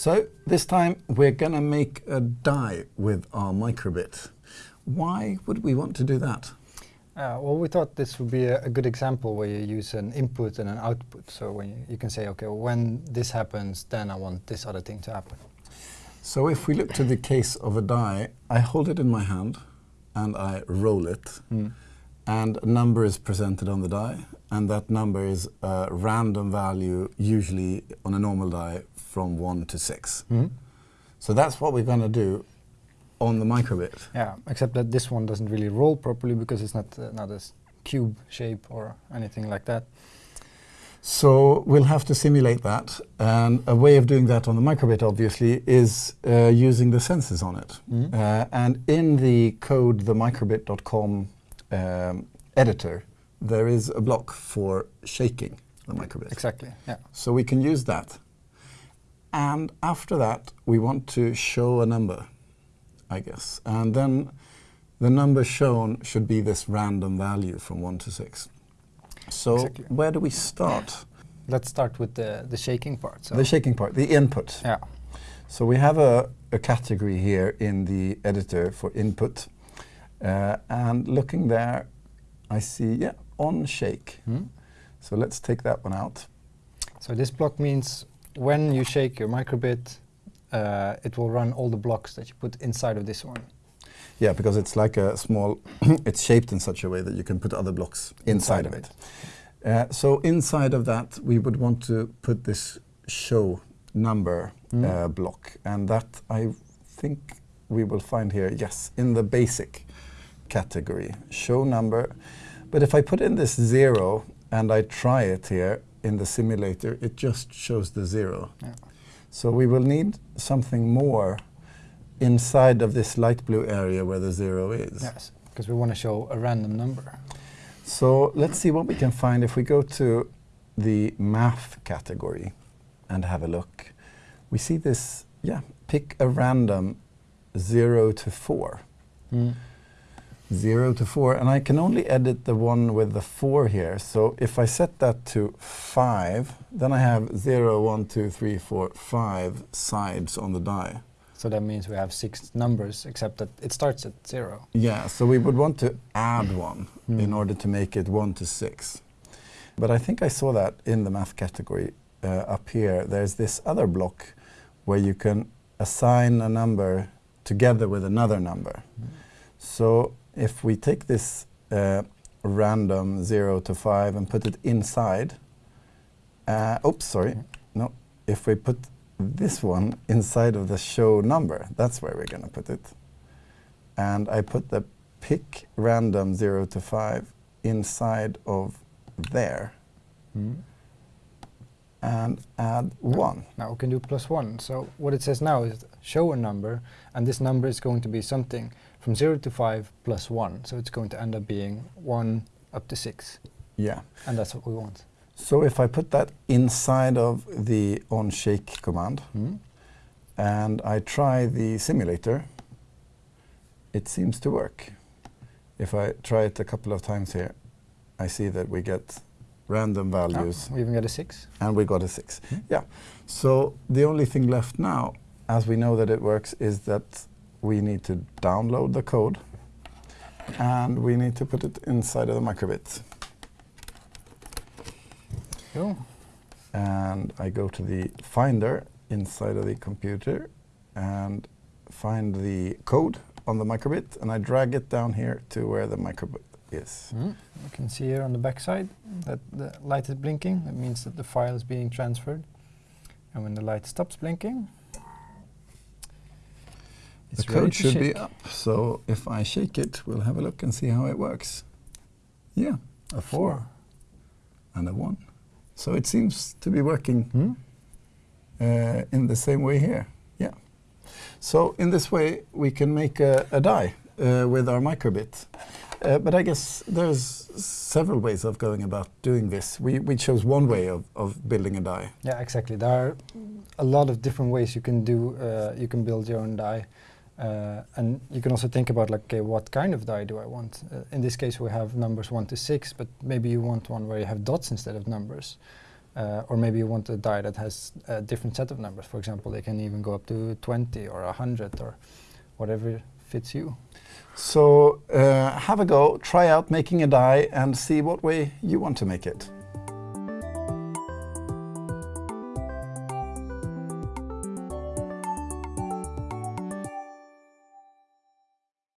So this time we're going to make a die with our microbit. Why would we want to do that? Uh, well, we thought this would be a, a, good example where you use an input and an output. So when you, you can say, okay, well, when this happens, then I want this other thing to happen. So if we look to the case of a die, I hold it in my hand and I roll it. Mm. And a number is presented on the die. And that number is a random value, usually on a normal die, from 1 to 6. Mm. So that's what we're going to do on the microbit. Yeah, except that this one doesn't really roll properly because it's not, uh, not a cube shape or anything like that. So we'll have to simulate that. And a way of doing that on the microbit, obviously, is uh, using the sensors on it. Mm -hmm. uh, and in the code, the microbit.com um, editor, there is a block for shaking the microbit. Exactly, yeah. So we can use that. And after that, we want to show a number. I guess. And then the number shown should be this random value from 1 to 6. So exactly. where do we start? Let's start with the, the shaking part. So. The shaking part, the input. Yeah. So we have a, a category here in the editor for input. Uh, and looking there, I see, yeah, on shake. Mm. So let's take that one out. So this block means when you shake your microbit, uh, it will run all the blocks that you put inside of this one. Yeah, because it's like a small, it's shaped in such a way that you can put other blocks inside, inside of it. it. Uh, so inside of that, we would want to put this show number mm. uh, block. And that I think we will find here, yes, in the basic category, show number. But if I put in this zero and I try it here in the simulator, it just shows the zero. Yeah. So we will need something more inside of this light blue area where the zero is. Yes, because we want to show a random number. So let's see what we can find if we go to the math category and have a look. We see this, yeah, pick a random 0 to 4. Mm. 0 to 4, and I can only edit the one with the 4 here. So if I set that to 5, then I have 0, 1, 2, 3, 4, 5 sides on the die. So that means we have six numbers, except that it starts at 0. Yeah, so we would want to add one mm. in order to make it 1 to 6. But I think I saw that in the math category uh, up here. There's this other block where you can assign a number together with another number. Mm. So if we take this uh, random 0 to 5 and put it inside, uh, oops, sorry, no, if we put this one inside of the show number, that's where we're going to put it. And I put the pick random 0 to 5 inside of there. Mm. And add 1. Now we can do plus 1. So what it says now is show a number, and this number is going to be something from 0 to 5 plus 1. So it's going to end up being 1 up to 6. Yeah. And that's what we want. So if I put that inside of the onShake command mm. and I try the simulator, it seems to work. If I try it a couple of times here, I see that we get random values. Oh, we even got a 6. And we got a 6. Mm. Yeah. So the only thing left now, as we know that it works, is that we need to download the code and we need to put it inside of the microbit. Cool. And I go to the Finder inside of the computer and find the code on the microbit and I drag it down here to where the microbit is. Mm. You can see here on the back side that the light is blinking. That means that the file is being transferred. And when the light stops blinking, the code should shake. be up. So if I shake it, we'll have a look and see how it works. Yeah, a four and a one. So it seems to be working hmm? uh, in the same way here. Yeah. So in this way, we can make a, a die uh, with our microbit. Uh, but I guess there's several ways of going about doing this. We, we chose one way of, of building a die. Yeah, exactly. There are a lot of different ways you can do, uh, you can build your own die. Uh, and you can also think about like, okay, what kind of die do I want? Uh, in this case, we have numbers one to six, but maybe you want one where you have dots instead of numbers. Uh, or maybe you want a die that has a different set of numbers. For example, they can even go up to 20 or 100 or whatever fits you. So uh, have a go, try out making a die and see what way you want to make it.